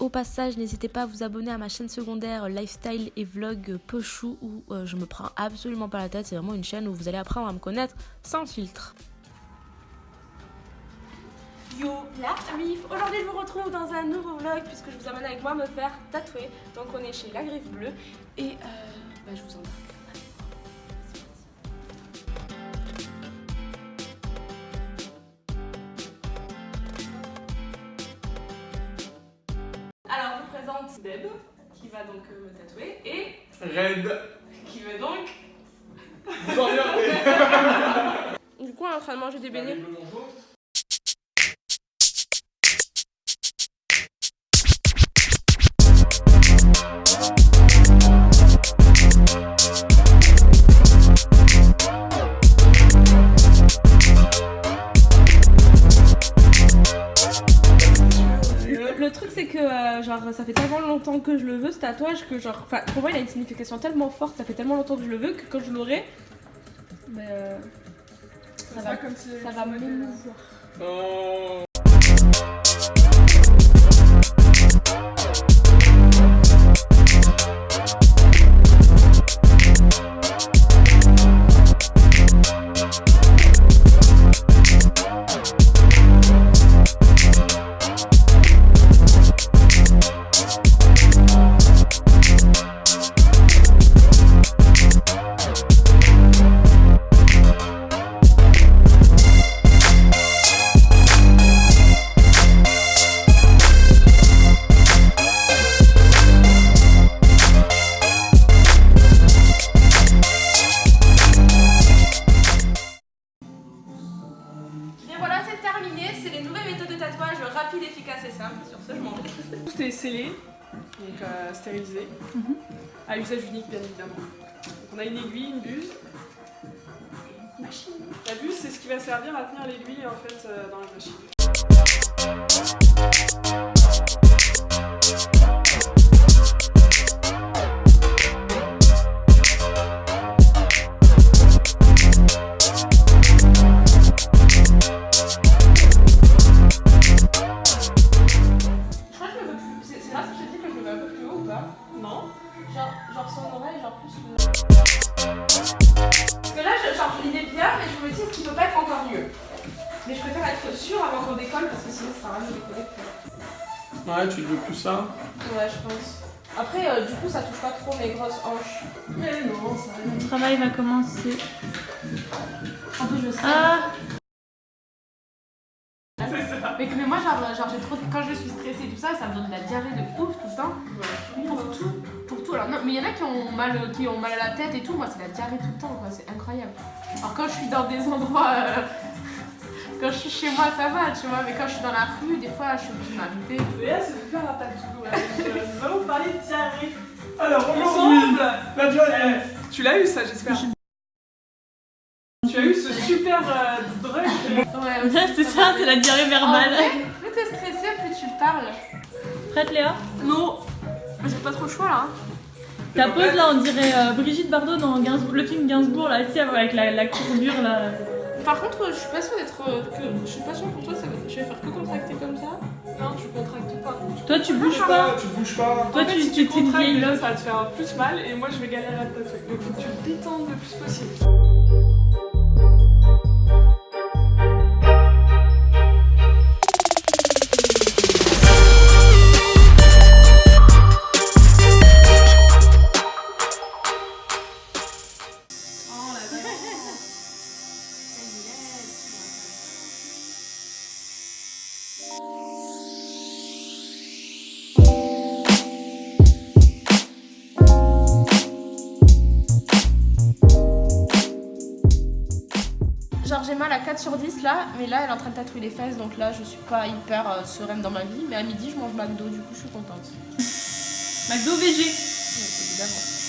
Au passage, n'hésitez pas à vous abonner à ma chaîne secondaire Lifestyle et Vlog Pochou où euh, je me prends absolument pas la tête. C'est vraiment une chaîne où vous allez apprendre à me connaître sans filtre. Yo la mif Aujourd'hui je vous retrouve dans un nouveau vlog puisque je vous amène avec moi me faire tatouer. Donc on est chez La Griffe Bleue et euh, bah, je vous embarque. Alors je vous présente Deb qui va donc euh, me tatouer et Red. qui veut donc... Vous en regardez. Du coup on est en train de manger des beignets. Euh, genre ça fait tellement longtemps que je le veux ce tatouage que genre enfin pour moi il a une signification tellement forte, ça fait tellement longtemps que je le veux que quand je l'aurai euh, ça C'est va, comme si ça va m'émouvoir. Oh. Donc euh, stérilisé, à usage unique bien évidemment. Donc on a une aiguille, une buse. une Machine. La buse c'est ce qui va servir à tenir l'aiguille en fait euh, dans la machine. Ça Ouais, je pense. Après, euh, du coup, ça touche pas trop mes grosses hanches. Mais non, ça Le travail va commencer. En plus, je sais. Ah C'est ça. Mais, que- mais moi, genre, genre j'ai trop. Quand je suis stressée et tout ça, ça me donne de la diarrhée de ouf tout le temps. Pour tout. Pour tout. Alors, non, mais il y en a qui ont, mal, qui ont mal à la tête et tout. Moi, c'est la diarrhée tout le temps, quoi. C'est incroyable. Alors, quand je suis dans des endroits. euh, Quand je suis chez moi, ça va, tu vois. Mais quand je suis dans la rue, des fois, je suis obligée de m'arrêter. Léa, c'est de faire un tatou. Nous allons parler de diarrhée. Alors, aujourd'hui, Ensemble la diarrhée. Tu l'as eu ça, j'espère. Tu as eu ce super euh, drug. Ouais, c'est ça, c'est la diarrhée verbale. plus t'es stressé, plus tu parles. Prête Léa? Non. J'ai pas trop le choix là. hein. Ta pose là, on dirait euh, Brigitte Bardot dans Gainsbourg- le film Gainsbourg là, tu sais, avec la, la courbure là. Par contre, je suis pas sûre d'être. euh, que- Je suis pas sûre pour toi, ça va- je vais faire que contracter comme ça. Non, tu contractes pas. Toi tu bouges pas tu bouges pas. Toi en fait, tu si tu tu contractes, déjà, ça va te faire plus mal et moi je vais galérer à te tatouer. Donc faut que tu te détendes le plus possible. Genre j'ai mal à 4 sur 10 là, mais là elle est en train de tatouer les fesses, donc là je suis pas hyper euh, sereine dans ma vie. Mais à midi je mange McDo, du coup je suis contente. McDo VG. évidemment.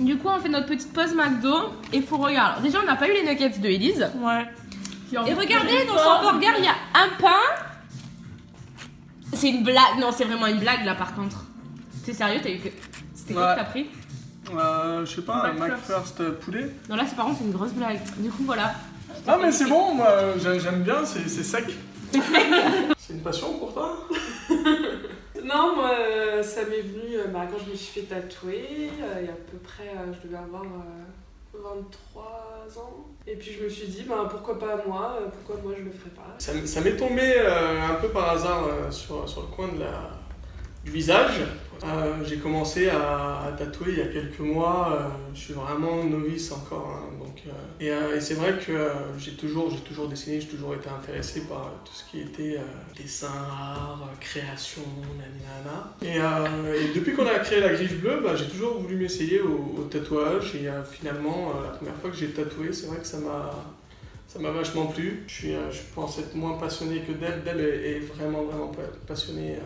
Du coup on fait notre petite pause McDo et faut regarder. Déjà on n'a pas eu les nuggets de Elise. Ouais. Et regardez dans son burger il y a un pain. C'est une blague, non c'est vraiment une blague là par contre. T'es sérieux T'as eu que. C'était quoi Ouais. que t'as pris Euh, je sais pas, un McFirst. McFirst poulet. Non là c'est par contre c'est une grosse blague. Du coup voilà. Ah, mais c'est bon, moi j'ai- j'aime bien, c'est sec. c'est une passion pour toi Non, moi, euh, ça m'est venu euh, bah, quand je me suis fait tatouer, euh, il y a à peu près, euh, je devais avoir euh, 23 ans. Et puis je me suis dit, bah, pourquoi pas moi, euh, pourquoi moi je le ferais pas. Ça m'est tombé euh, un peu par hasard euh, sur, sur le coin de la, du visage. Euh, j'ai commencé à, tatouer il y a quelques mois. euh, je suis vraiment novice encore. hein, euh, et c'est vrai que j'ai toujours, toujours dessiné, j'ai toujours été intéressé par tout ce qui était dessin, art, création, nanana. Et, depuis qu'on a créé la griffe bleue, bah, j'ai toujours voulu m'essayer au, tatouage. Et finalement, la première fois que j'ai tatoué, c'est vrai que ça m'a vachement plu. Je, suis, je pense être moins passionné que d'elle. D'elle est, est vraiment, vraiment pa- passionnée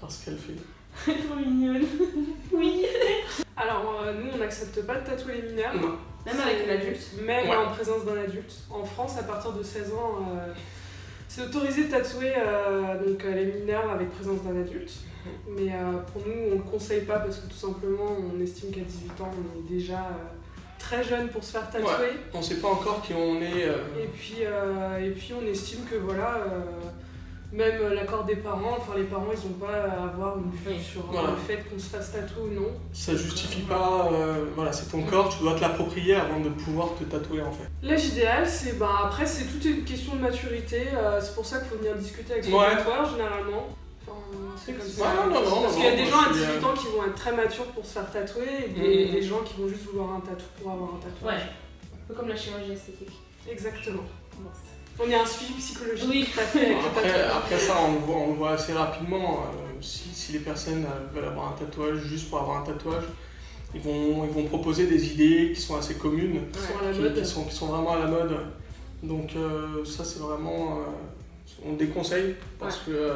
par ce qu'elle fait. Trop mignonne. Oui. Alors, euh, nous, on n'accepte pas de tatouer les mineurs. Non. Même avec C'est- l'adulte. Même Ouais. en présence d'un adulte. En France, à partir de 16 ans, euh, c'est autorisé de tatouer euh, donc, euh, les mineurs avec présence d'un adulte. Mais euh, pour nous, on ne le conseille pas parce que tout simplement, on estime qu'à 18 ans, on est déjà euh, très jeune pour se faire tatouer. On sait pas encore qui on est. euh, Et puis, euh, et puis on estime que voilà, euh, même l'accord des parents, enfin les parents ils n'ont pas à avoir une vue Oui. sur euh, Voilà. le fait qu'on se fasse tatouer ou non. ça justifie pas. euh, voilà, c'est ton corps, tu dois te l'approprier avant de pouvoir te tatouer en fait. L'âge idéal, c'est bah, après c'est toute une question de maturité, euh, c'est pour ça qu'il faut venir discuter avec son Ouais. tatoueur généralement. Enfin, c'est comme ça. Ouais, non, non, Parce qu'il y a non, des gens à je suis, 18 euh, ans qui vont être très matures pour se faire tatouer et des, Mhm. des gens qui vont juste vouloir un tatou pour avoir un tatouage. Ouais. Un peu comme la chirurgie esthétique. Exactement. On est un suivi psychologique Oui. tout à fait avec le Après, ça, on le voit, on le voit assez rapidement. euh, si, si les personnes euh, veulent avoir un tatouage juste pour avoir un tatouage, ils vont, ils vont proposer des idées qui sont assez communes. Qui sont à la qui, mode. qui sont, qui sont vraiment à la mode. Donc euh, ça c'est vraiment... euh, on déconseille parce que euh,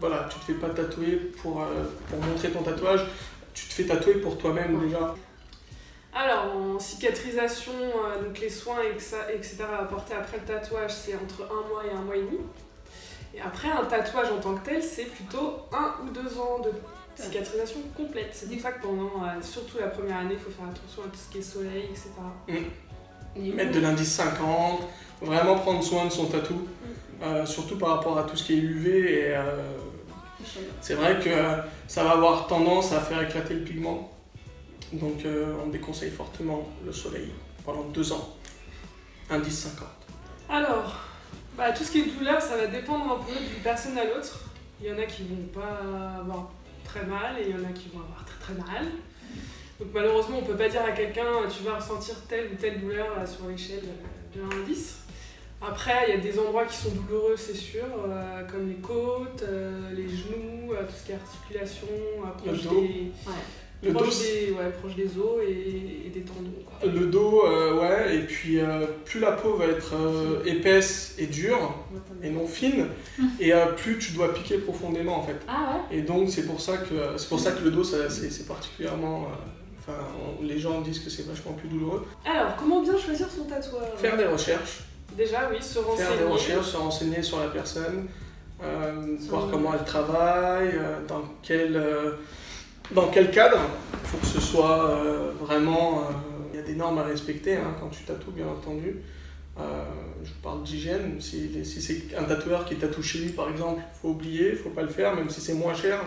voilà, tu te fais pas tatouer pour, euh, pour montrer ton tatouage, tu te fais tatouer pour toi-même Ouais. déjà. Alors, en cicatrisation, euh, donc les soins, et que ça- etc. à apporter après le tatouage, c'est entre un mois et un mois et demi. Et après, un tatouage en tant que tel, c'est plutôt un ou deux ans de cicatrisation complète. C'est pour ça que pendant, euh, surtout la première année, il faut faire attention à tout ce qui est soleil, etc. Mettre de l'indice 50, vraiment prendre soin de son tatou, euh, surtout par rapport à tout ce qui est UV. Et, euh, c'est vrai que ça va avoir tendance à faire éclater le pigment. Donc euh, on déconseille fortement le soleil pendant deux ans. Indice 50. Alors, bah, tout ce qui est douleur, ça va dépendre un peu d'une personne à l'autre. Il y en a qui vont pas avoir très mal et il y en a qui vont avoir très très mal. Donc malheureusement, on peut pas dire à quelqu'un tu vas ressentir telle ou telle douleur euh, sur l'échelle euh, de 1 à 10. Après, il y a des endroits qui sont douloureux, c'est sûr, euh, comme les côtes, euh, les genoux, euh, tout ce qui est articulation, euh, proche, Le dos. des, Le proche, dos, des, ouais, proche des os et, et des tendons. quoi. le dos euh, ouais, et puis euh, plus la peau va être euh, épaisse et dure, et non fine, et euh, plus tu dois piquer profondément en fait. Ah ouais Et donc c'est pour ça que pour ça que le dos c'est, particulièrement enfin on- les gens disent que c'est vachement plus douloureux. Alors, comment bien choisir son tatoueur Faire des recherches, Déjà, oui, se renseigner. faire des recherches, se renseigner sur la personne, voir comment elle travaille, dans quel euh, dans quel cadre? Il faut que ce soit euh, vraiment euh, il y a des normes à respecter hein, quand tu tatoues bien entendu. Euh, je parle d'hygiène. Si, si c'est un tatoueur qui tatoue chez lui, par exemple, il faut oublier, il faut pas le faire, même si c'est moins cher.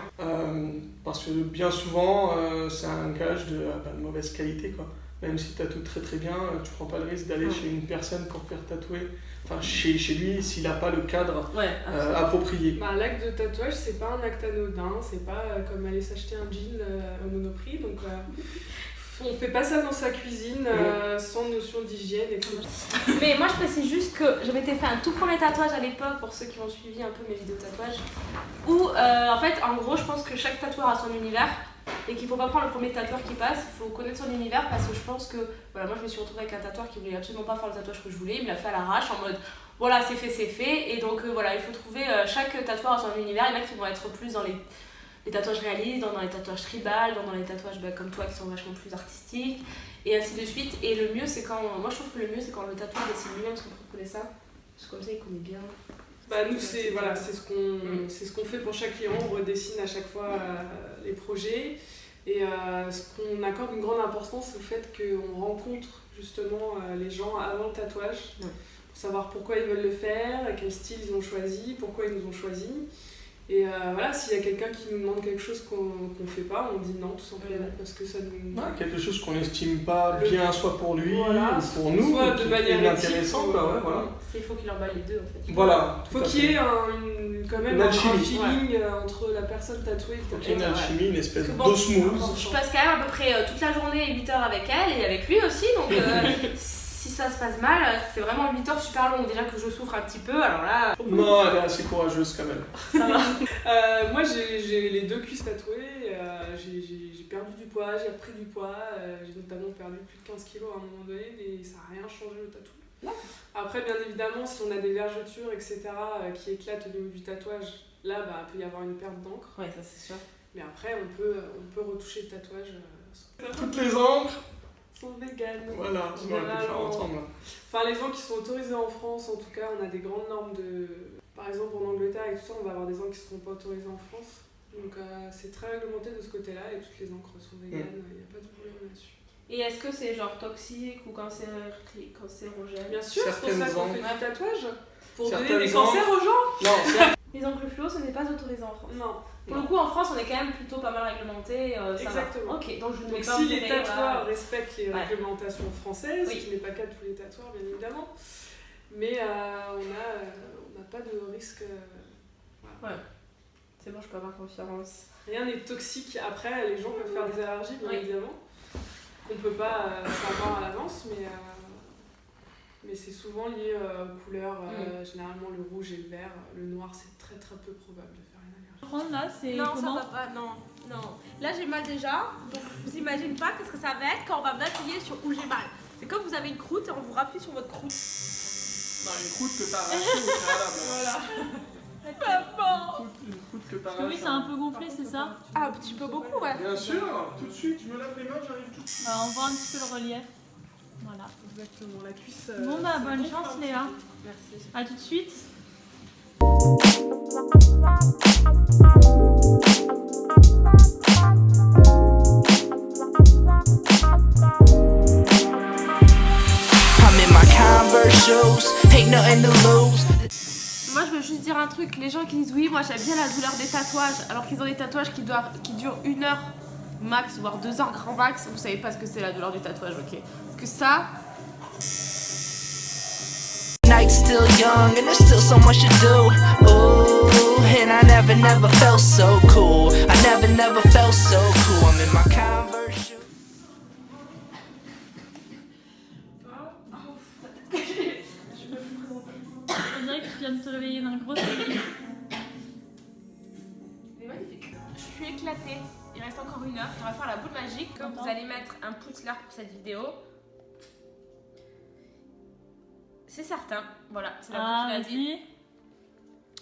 Parce que bien souvent, c'est un gage de, euh, bah, de mauvaise qualité. Quoi. Même si tu tatoues très très bien, tu prends pas le risque d'aller Ouais. chez une personne pour faire tatouer. Enfin, chez, chez lui, s'il n'a pas le cadre Ouais. euh, approprié. Bah, l'acte de tatouage, c'est pas un acte anodin, c'est pas euh, comme aller s'acheter un jean euh, au monoprix. Donc, euh, on fait pas ça dans sa cuisine euh, sans notion d'hygiène et tout. Mais moi je précise juste que je m'étais fait un tout premier tatouage à l'époque pour ceux qui ont suivi un peu mes vidéos de tatouage. Où euh, en fait en gros je pense que chaque tatoueur a son univers et qu'il faut pas prendre le premier tatoueur qui passe, il faut connaître son univers parce que je pense que voilà moi je me suis retrouvée avec un tatoueur qui voulait absolument pas faire le tatouage que je voulais, il me l'a fait à l'arrache en mode voilà c'est fait c'est fait et donc euh, voilà il faut trouver euh, chaque tatoueur a son univers, il y en a qui vont être plus dans les, les tatouages réalistes, dans, dans les tatouages tribal, dans, dans les tatouages bah, comme toi qui sont vachement plus artistiques et ainsi de suite. Et le mieux, c'est quand. Moi, je trouve que le mieux, c'est quand le tatoueur dessine lui-même son propre dessin. Parce que comme ça, il connaît bien. Bah, nous, c'est voilà, c'est ce qu'on c'est ce qu'on fait pour chaque client. On redessine à chaque fois euh, les projets. Et euh, ce qu'on accorde une grande importance, c'est le fait qu'on rencontre justement euh, les gens avant le tatouage Ouais. pour savoir pourquoi ils veulent le faire, quel style ils ont choisi, pourquoi ils nous ont choisi. Et euh, voilà, s'il y a quelqu'un qui nous demande quelque chose qu'on qu'on fait pas, on dit non tout simplement parce que ça nous. Ouais, quelque chose qu'on n'estime pas Le- bien, soit pour lui, Voilà, ou pour nous, soit ou de manière est éthique, intéressant, ou- quoi, ouais, voilà. Il faut qu'il emballe les deux en fait. Voilà. tout Faut qu'il y ait un, une- quand même Une un, feeling euh, entre la personne tatouée et le Faut qu'il y ait une alchimie, une espèce Bon, d'osmose. Je passe quand même à peu près euh, toute la journée 8 heures avec elle et avec lui aussi, donc euh, ça se passe mal, c'est vraiment 8 heures super longues. Déjà que je souffre un petit peu, alors là, Non, elle est assez courageuse quand même. ça va. Euh, moi j'ai les deux cuisses tatouées, euh, j'ai- perdu du poids, j'ai repris du poids, euh, j'ai notamment perdu plus de 15 kilos à un moment donné, mais ça n'a rien changé au tatou. Après, bien évidemment, si on a des vergetures, etc., euh, qui éclatent au niveau du tatouage, là, bah, il peut y avoir une perte d'encre. Ouais, ça c'est sûr. Mais après, on peut, on peut retoucher le tatouage. euh, Toutes les encres, sont véganes. voilà, on aurait pu le faire ensemble. Enfin, les gens qui sont autorisés en France, en tout cas, on a des grandes normes de. Par exemple, en Angleterre et tout ça, on va avoir des encres qui ne seront pas autorisées en France. Donc, euh, c'est très réglementé de ce côté-là et toutes les encres sont véganes, il n'y a pas de problème là-dessus. Et est-ce que c'est genre toxique ou cancér... cancérogène? Bien sûr, c'est pour ça Certaines qu'on fait du tatouage. Pour Certaines donner des cancers aux gens Non, c'est Les encres fluo, ce n'est pas autorisé en France. Non. Pour le coup, en France, on est quand même plutôt pas mal réglementé. euh, ça. Exactement. Ok, donc je ne Donc, pas si les tatoueurs respectent les Ouais. réglementations françaises, Oui. ce qui n'est pas le cas de tous les tatoueurs, bien évidemment, mais euh, on n'a on n'a pas de risque. euh, C'est bon, je peux avoir confiance. Rien n'est toxique. Après, les gens peuvent faire des allergies, bien Oui. évidemment, qu'on ne peut pas euh, savoir à l'avance, mais, euh, mais c'est souvent lié euh, aux couleurs. euh, Généralement, le rouge et le vert. Le noir, c'est très très peu probable de faire. Prendre là, c'est Non, comment ça va pas, non, non. Là, j'ai mal déjà, donc vous imaginez pas qu'est-ce que ça va être quand on va m'appuyer sur où j'ai mal. C'est comme vous avez une croûte et on vous rappuie sur votre croûte. Non, une croûte que t'as arrachée au préalable. Une croûte- Une croûte que t'as que oui, arrachée. c'est un peu gonflé, c'est ça Ah, un petit peu beaucoup, ouais. Bien sûr, tout de suite, tu me laves les mains, j'arrive tout de suite. On voit un petit peu le relief. Voilà. Exactement, la cuisse. euh, Bon bah, bonne chance, Léa. Merci. À tout de suite. Moi, je veux juste dire un truc. Les gens qui disent oui, moi j'aime bien la douleur des tatouages, alors qu'ils ont des tatouages qui, durent une heure max, voire deux heures grand max, vous savez pas ce que c'est la douleur du tatouage, ok. Que ça, Night's still young and there's still so much to do. Ooh, and I never, never felt so cool. I never, never felt so cool. I'm in my Converse shoes. On dirait que tu viens de te réveiller d'un gros sommeil. c'est magnifique. Je suis éclatée. Il reste encore une heure. On va faire la boule magique. Comme vous allez mettre un pouce là pour cette vidéo. C'est certain. Voilà, c'est la Ah, qui l'a dit.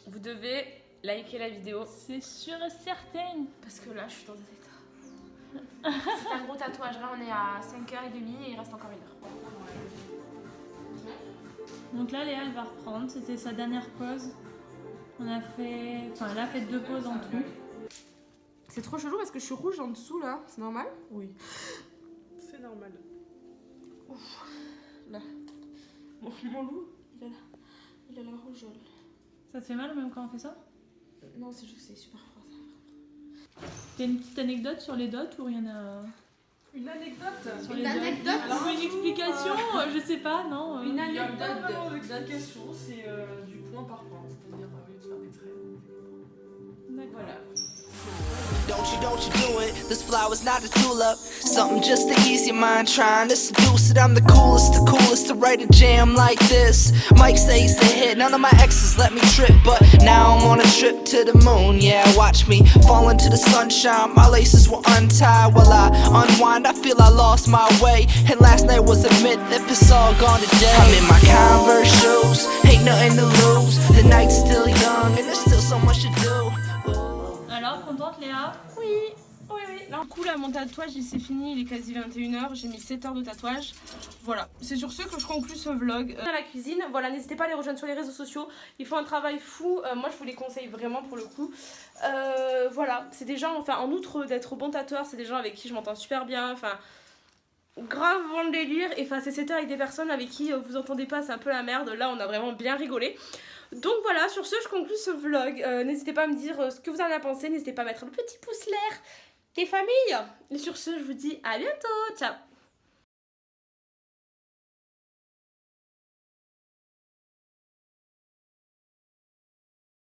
Vous devez liker la vidéo C'est sûr et certain. parce que là, je suis dans un état. C'est un gros tatouage. Là, on est à 5h30 et il reste encore une heure. Donc là, Léa, elle va reprendre. C'était sa dernière pause. On a fait... Enfin, elle a fait deux pauses en tout. C'est trop chelou parce que je suis rouge en dessous là. C'est normal? Oui. C'est normal. Mon, mon loup, il a la, il a la rougeole. Ça te fait mal même quand on fait ça? Non, c'est juste que c'est super froid ça. T'as une petite anecdote sur les dots ou rien à... Une anecdote? Sur Une les dots anecdote? Alors, une explication, euh, je sais pas, non euh. Une Il n'y a anecdote pas vraiment de- d'explication, c'est euh, du point par point, c'est-à-dire euh, au lieu de faire des traits. D'accord. Voilà. Don't you, don't you do it. This flower's not a tulip. Something just to ease your mind, trying to seduce it. I'm the coolest, the coolest to write a jam like this. Mike says the hit, none of my exes let me trip. But now I'm on a trip to the moon, yeah. Watch me fall into the sunshine. My laces were untied while I unwind. I feel I lost my way. And last night was a myth if it's all gone today. I'm in my Converse shoes, ain't nothing to lose. The night's still young, and there's still so much to do. d'un coup là mon tatouage c'est fini, il est quasi 21h, j'ai mis 7 heures de tatouage. Voilà, c'est sur ce que je conclue ce vlog. À la cuisine, voilà, n'hésitez pas à les rejoindre sur les réseaux sociaux, ils font un travail fou, euh, moi je vous les conseille vraiment pour le coup. Euh, voilà, c'est des gens, enfin en outre d'être bon tatoueur, c'est des gens avec qui je m'entends super bien, enfin grave bon délire. Et enfin, c'est 7 heures avec des personnes avec qui euh, vous entendez pas c'est un peu la merde. Là on a vraiment bien rigolé. Donc voilà. Sur ce je conclue ce vlog. N'hésitez pas à me dire ce que vous en avez pensé. N'hésitez pas à mettre le petit pouce l'air tes familles. Et sur ce, je vous dis à bientôt. Ciao